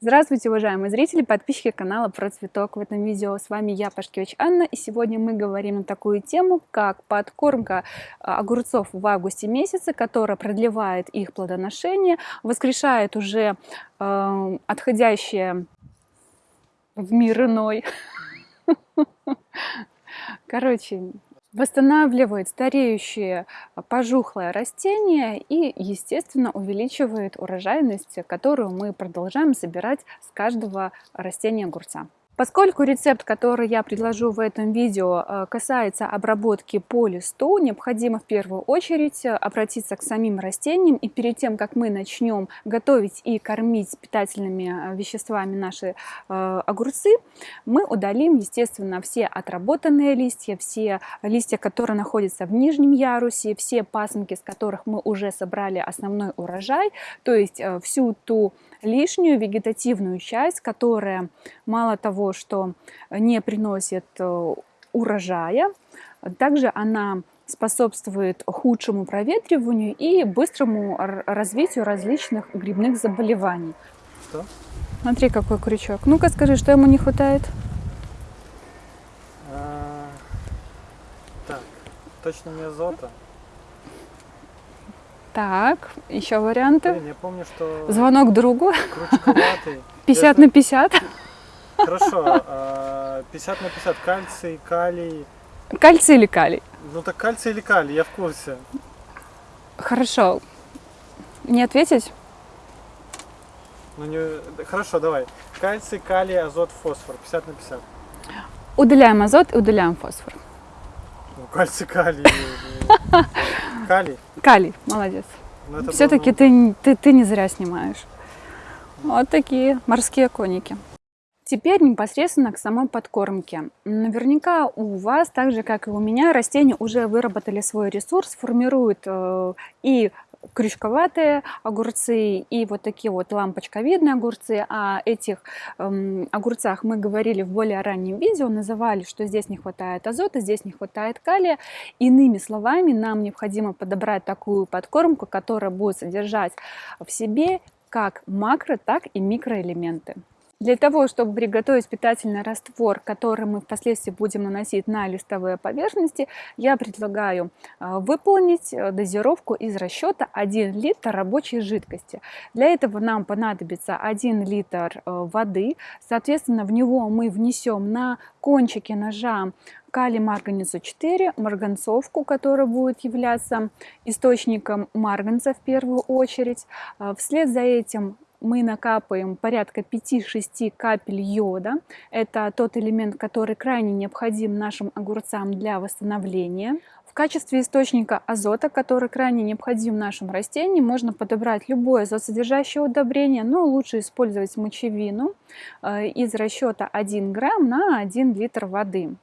Здравствуйте, уважаемые зрители, подписчики канала Про Цветок. В этом видео с вами я, Пашкевич Анна, и сегодня мы говорим на такую тему, как подкормка а, огурцов в августе месяце, которая продлевает их плодоношение, воскрешает уже э, отходящее в мир иной. Короче, восстанавливает стареющие а, пожухлое растение и, естественно, увеличивает урожайность, которую мы продолжаем собирать с каждого растения огурца. Поскольку рецепт, который я предложу в этом видео, э, касается обработки по листу, необходимо в первую очередь э, обратиться к самим растениям. И перед тем, как мы начнем готовить и кормить питательными э, веществами наши огурцы, мы удалим, естественно, все отработанные листья, все листья, которые находятся в нижнем ярусе, все пасынки, с которых мы уже собрали основной урожай, то есть всю ту лишнюю вегетативную часть, которая мало того, что не приносит э, урожая, также она способствует худшему проветриванию и быстрому развитию различных грибных заболеваний. Что? Смотри, какой крючок. Ну-ка скажи, что ему не хватает? А, так, точно не азота. Так, еще варианты. Блин, я помню, что... Звонок другу. Крючковатый. 50 на 50. Хорошо, 50 а, на 50. Кальций, калий. Кальций или калий? Ну так кальций или калий, я в курсе. Хорошо. Не ответить? Ну, не... Хорошо, давай. Кальций, калий, азот, фосфор. 50 на 50. Удаляем азот и удаляем фосфор. Ну, кальций, калий. Калий? Калий, молодец. Ну, Все-таки ты, ты, ты не зря снимаешь. Вот такие морские коники. Теперь непосредственно к самой подкормке. Наверняка у вас, так же как и у меня, растения уже выработали свой ресурс, формируют э, и крючковатые огурцы и вот такие вот лампочковидные огурцы. О этих эм, огурцах мы говорили в более раннем видео, называли, что здесь не хватает азота, здесь не хватает калия. Иными словами, нам необходимо подобрать такую подкормку, которая будет содержать в себе как макро, так и микроэлементы. Для того, чтобы приготовить питательный раствор, который мы впоследствии будем наносить на листовые поверхности, я предлагаю а, выполнить э, дозировку из расчета 1 литр рабочей жидкости. Для этого нам понадобится 1 литр э, воды, соответственно, в него мы внесем на кончике ножа калий марганецу 4, марганцовку, которая будет являться источником марганца в первую очередь. А, вслед за этим мы накапаем порядка 5-6 капель йода. Это тот элемент, который крайне необходим нашим огурцам для восстановления. Качестве источника азота, который крайне необходим нашим растениям, можно подобрать любое азотсодержащее удобрение, но лучше использовать мочевину э, из расчета 1 грамм на 1 литр воды.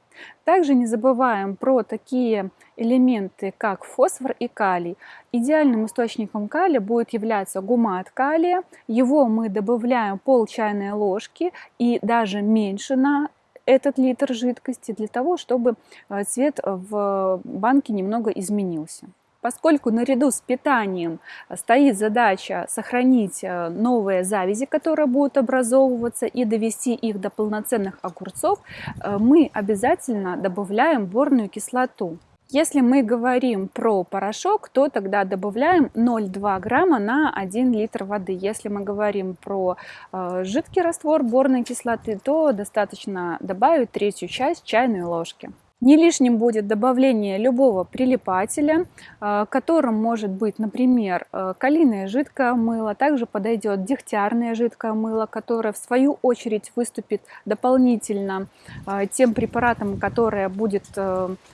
Также не забываем про такие элементы, как фосфор и калий. Идеальным источником калия будет являться гумат калия. Его мы добавляем пол чайной ложки и даже меньше на этот литр жидкости для того, чтобы э, цвет в банке немного изменился. Поскольку наряду с питанием стоит задача сохранить э, новые завязи, которые будут образовываться, и довести их до полноценных огурцов, э, мы обязательно добавляем борную кислоту. Если мы говорим про порошок, то тогда добавляем 0,2 грамма на 1 литр воды. Если мы говорим про э, жидкий раствор борной кислоты, то достаточно добавить третью часть чайной ложки. Не лишним будет добавление любого прилипателя, э, которым может быть, например, э, калийное жидкое мыло. Также подойдет дегтярное жидкое мыло, которое в свою очередь выступит дополнительно э, тем препаратом, которое будет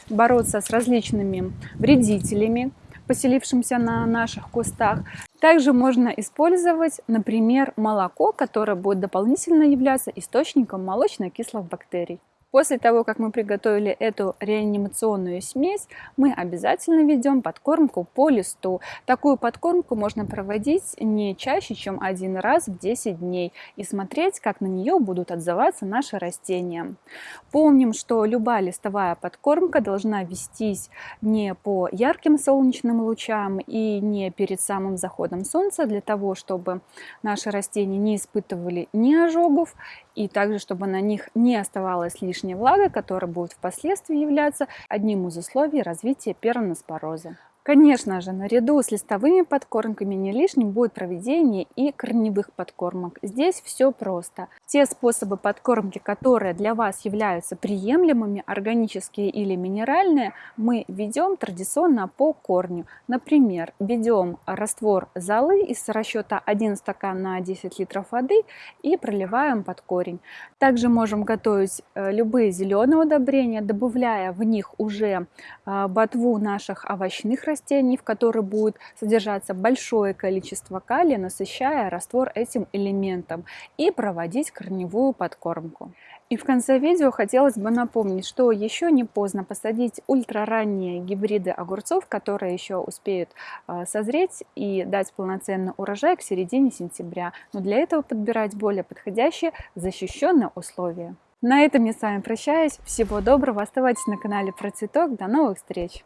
бороться с различными вредителями поселившимся на наших кустах. Также можно использовать, например, молоко, которое будет дополнительно являться источником молочно-кислых бактерий. После того, как мы приготовили эту реанимационную смесь, мы обязательно ведем подкормку по листу. Такую подкормку можно проводить не чаще, чем один раз в 10 дней и смотреть, как на нее будут отзываться наши растения. Помним, что любая листовая подкормка должна вестись не по ярким солнечным лучам и не перед самым заходом солнца, для того, чтобы наши растения не испытывали ни ожогов, и также, чтобы на них не оставалась лишняя влага, которая будет впоследствии являться одним из условий развития пероноспороза. Конечно же, наряду с листовыми подкормками не лишним будет проведение и корневых подкормок. Здесь все просто. Те способы подкормки, которые для вас являются приемлемыми, органические или минеральные, мы ведем традиционно по корню. Например, ведем раствор золы из расчета 1 стакан на 10 литров воды и проливаем под корень. Также можем готовить э, любые зеленые удобрения, добавляя в них уже э, ботву наших овощных растений, в которой будет содержаться большое количество калия, насыщая раствор этим элементом и проводить корневую подкормку. И в конце видео хотелось бы напомнить, что еще не поздно посадить ультраранние гибриды огурцов, которые еще успеют э, созреть и дать полноценный урожай к середине сентября. Но для этого подбирать более подходящие защищенные условия. На этом я с вами прощаюсь. Всего доброго. Оставайтесь на канале Про Цветок. До новых встреч!